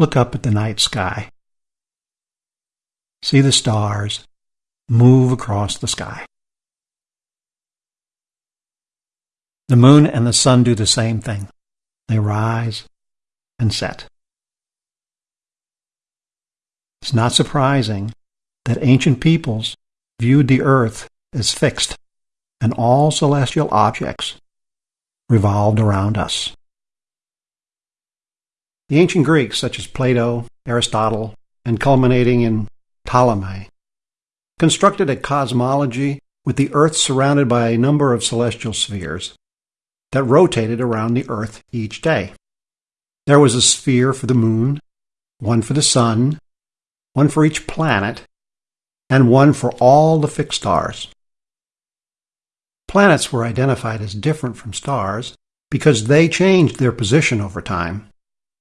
look up at the night sky. See the stars move across the sky. The moon and the sun do the same thing. They rise and set. It's not surprising that ancient peoples viewed the earth as fixed and all celestial objects revolved around us. The ancient Greeks, such as Plato, Aristotle, and culminating in Ptolemy, constructed a cosmology with the earth surrounded by a number of celestial spheres that rotated around the earth each day. There was a sphere for the moon, one for the sun, one for each planet, and one for all the fixed stars. Planets were identified as different from stars because they changed their position over time,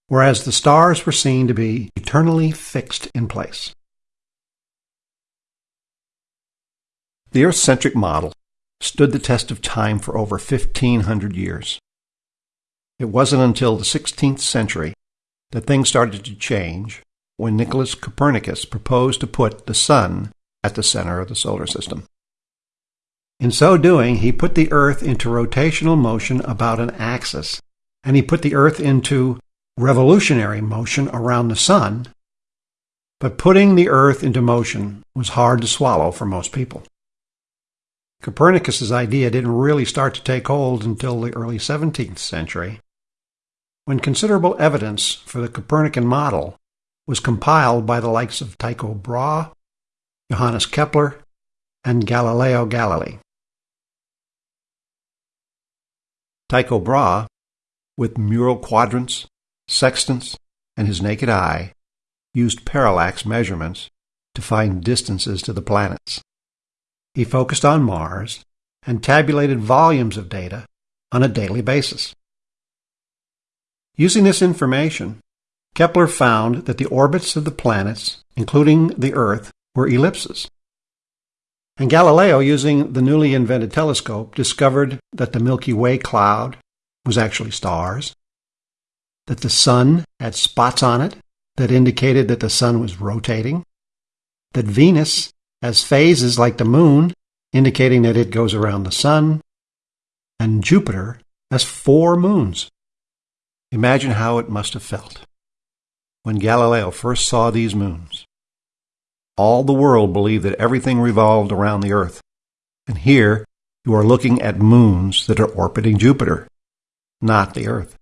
whereas the stars were seen to be eternally fixed in place. The Earth centric model stood the test of time for over 1500 years. It wasn't until the 16th century that things started to change when Nicholas Copernicus proposed to put the sun at the center of the solar system. In so doing, he put the Earth into rotational motion about an axis, and he put the Earth into revolutionary motion around the sun. But putting the Earth into motion was hard to swallow for most people. Copernicus's idea didn't really start to take hold until the early 17th century, when considerable evidence for the Copernican model was compiled by the likes of Tycho Brahe, Johannes Kepler, and Galileo Galilei. Tycho Brahe, with mural quadrants, sextants, and his naked eye, used parallax measurements to find distances to the planets. He focused on Mars and tabulated volumes of data on a daily basis. Using this information, Kepler found that the orbits of the planets, including the Earth, were ellipses. And Galileo, using the newly invented telescope, discovered that the Milky Way cloud was actually stars, that the sun had spots on it that indicated that the sun was rotating, that Venus has phases like the moon, indicating that it goes around the sun, and Jupiter has four moons. Imagine how it must have felt when Galileo first saw these moons. All the world believed that everything revolved around the Earth. And here you are looking at moons that are orbiting Jupiter, not the Earth.